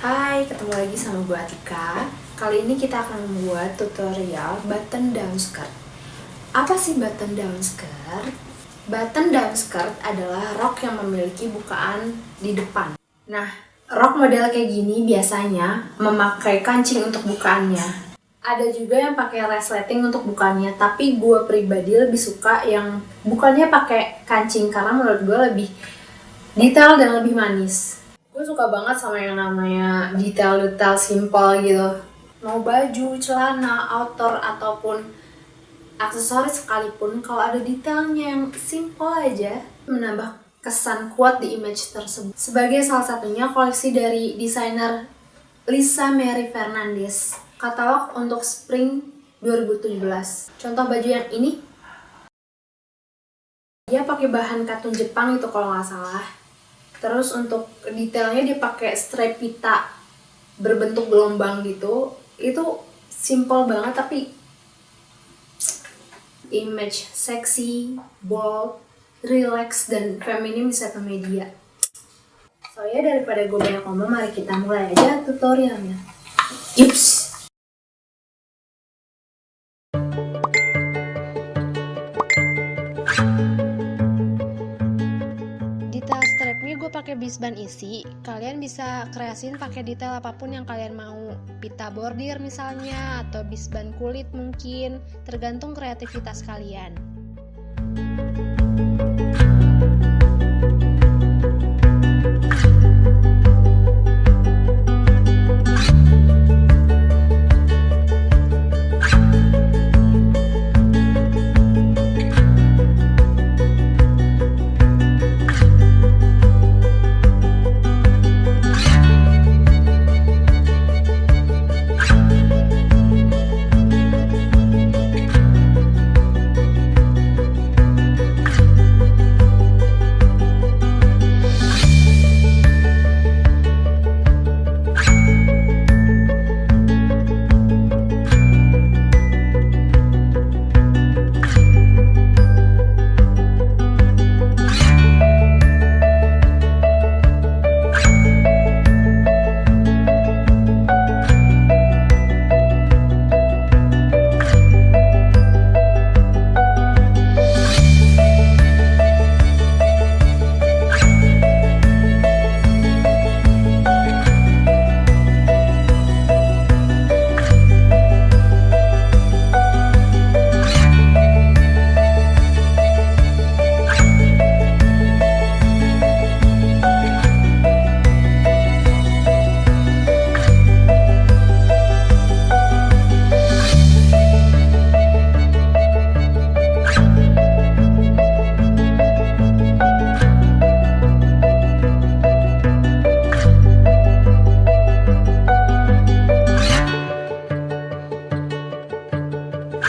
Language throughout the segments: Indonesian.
Hai, ketemu lagi sama gue Atika. Kali ini kita akan membuat tutorial button down skirt. Apa sih button down skirt? Button down skirt adalah rok yang memiliki bukaan di depan. Nah, rok model kayak gini biasanya memakai kancing untuk bukaannya. Ada juga yang pakai resleting untuk bukannya, tapi gue pribadi lebih suka yang bukannya pakai kancing karena menurut gue lebih detail dan lebih manis gue suka banget sama yang namanya detail-detail simple gitu. Mau baju, celana, outdoor ataupun aksesoris sekalipun kalau ada detailnya yang simple aja menambah kesan kuat di image tersebut. Sebagai salah satunya koleksi dari desainer Lisa Mary Fernandez. Katalog untuk spring 2017 contoh baju yang ini. Dia pakai bahan katun Jepang itu kalau nggak salah Terus untuk detailnya dia pakai strap pita berbentuk gelombang gitu. Itu simple banget tapi image seksi, bold, relax dan feminim di satu media. So ya daripada gue banyak ngomong, mari kita mulai aja tutorialnya. Pakai bisban isi, kalian bisa kreasin pakai detail apa pun yang kalian mau. Pita bordir misalnya, atau bisban kulit mungkin, tergantung kreativitas kalian.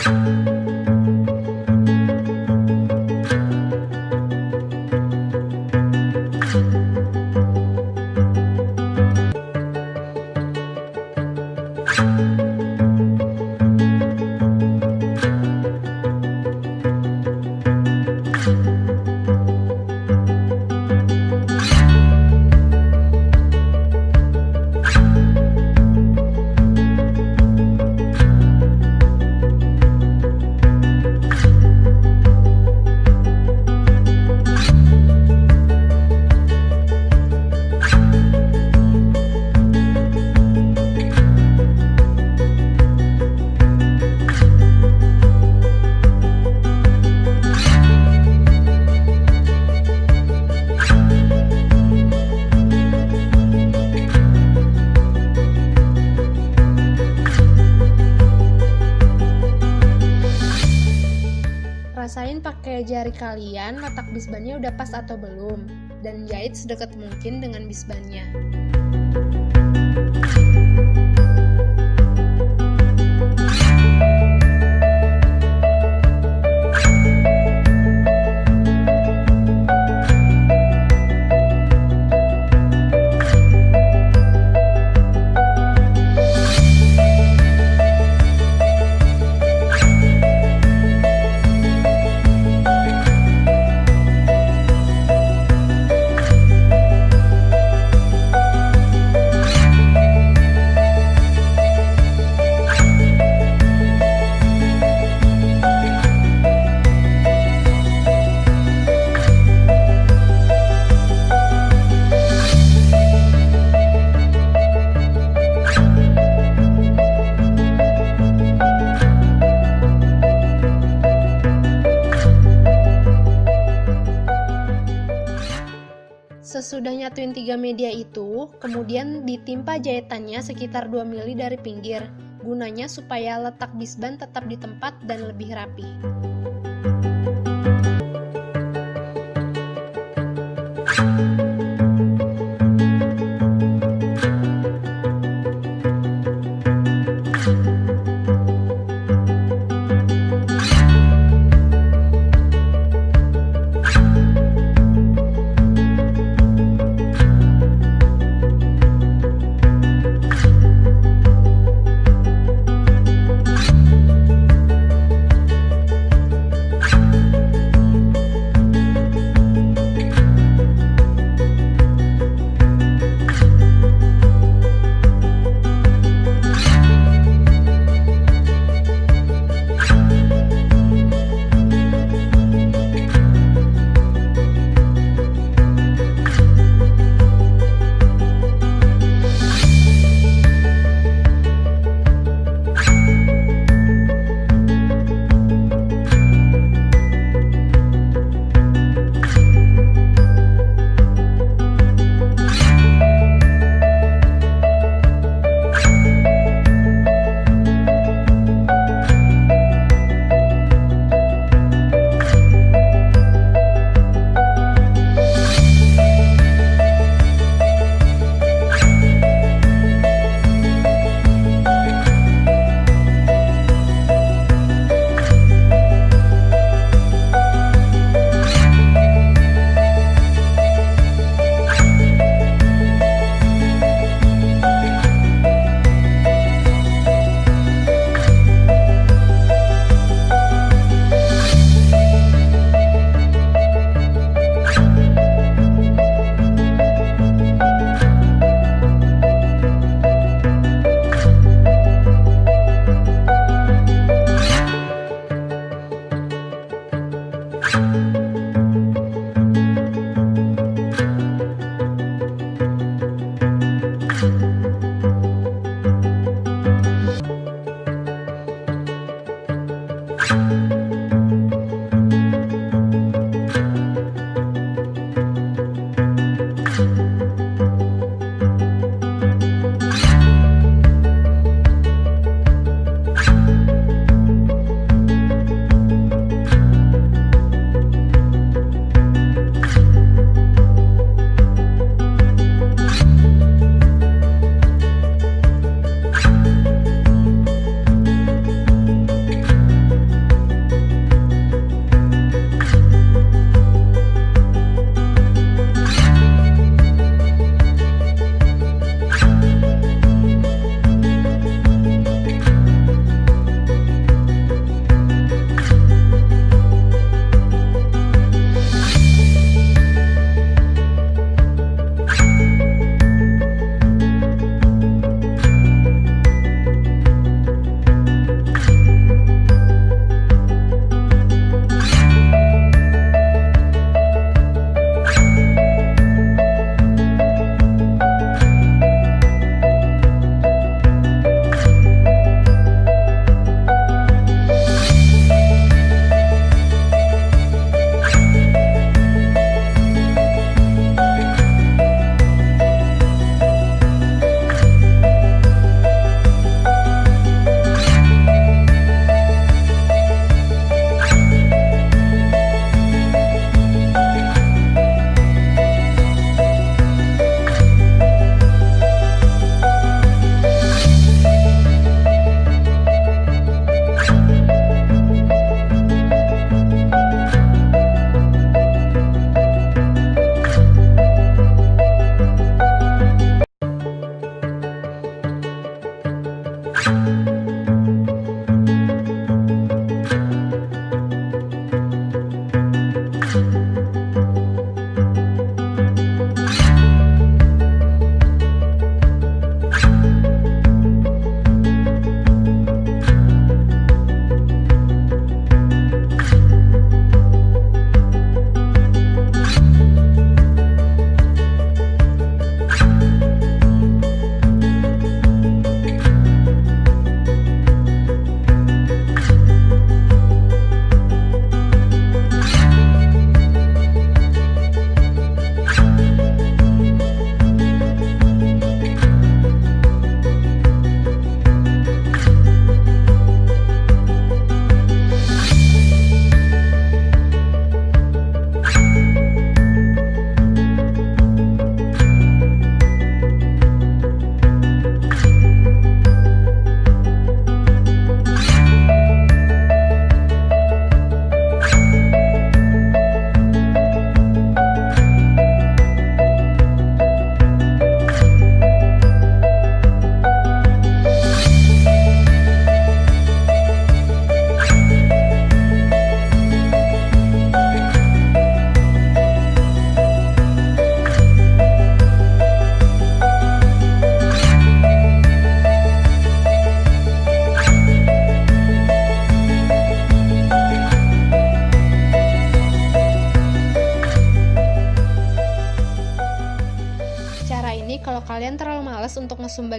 you kalian letak bisbannya udah pas atau belum, dan jahit sedekat mungkin dengan bisbannya. Tiga media itu, kemudian ditimpa jahitannya sekitar 2 mili dari pinggir, gunanya supaya letak bisban tetap di tempat dan lebih rapi.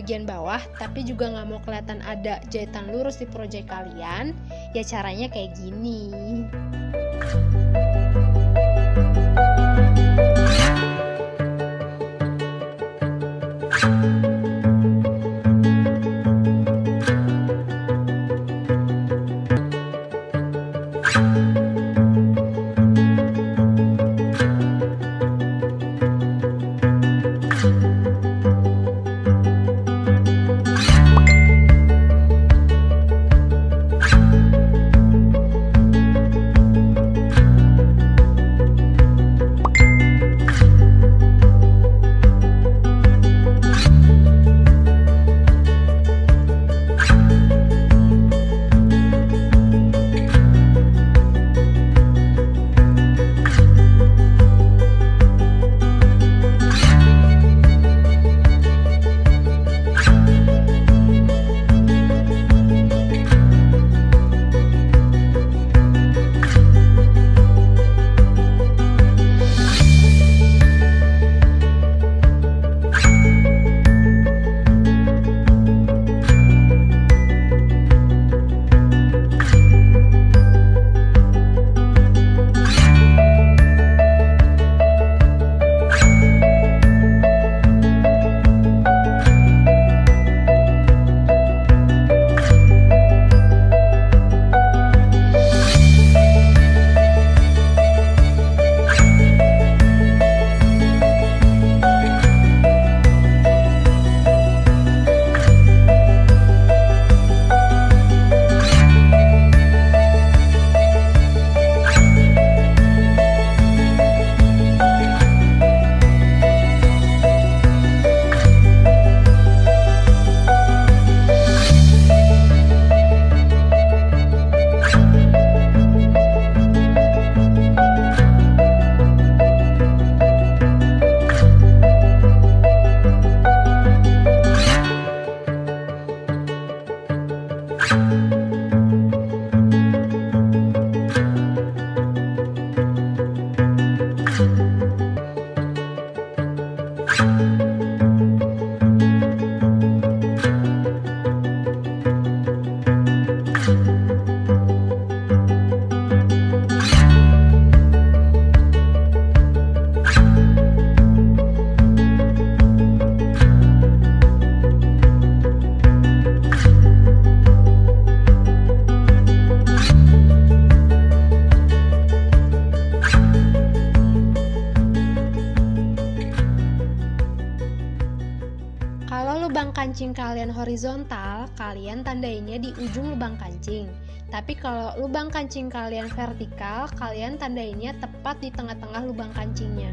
Bagian bawah, tapi juga nggak mau kelihatan ada jahitan lurus di project kalian, ya caranya kayak gini. Kancing kalian horizontal, kalian tandainnya di ujung lubang kancing. Tapi kalau lubang kancing kalian vertikal, kalian tandainnya tepat di tengah-tengah lubang kancingnya.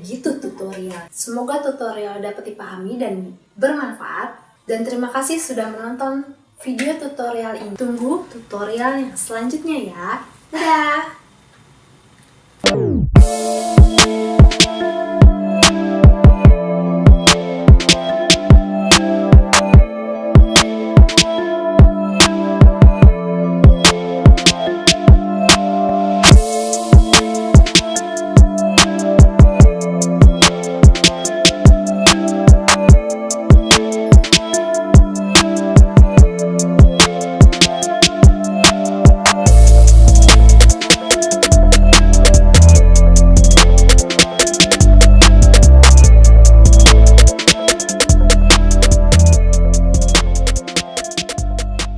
Jadi gitu tutorial. Semoga tutorial dapat dipahami dan bermanfaat. Dan terima kasih sudah menonton video tutorial ini. Tunggu tutorial yang selanjutnya ya. Dadah!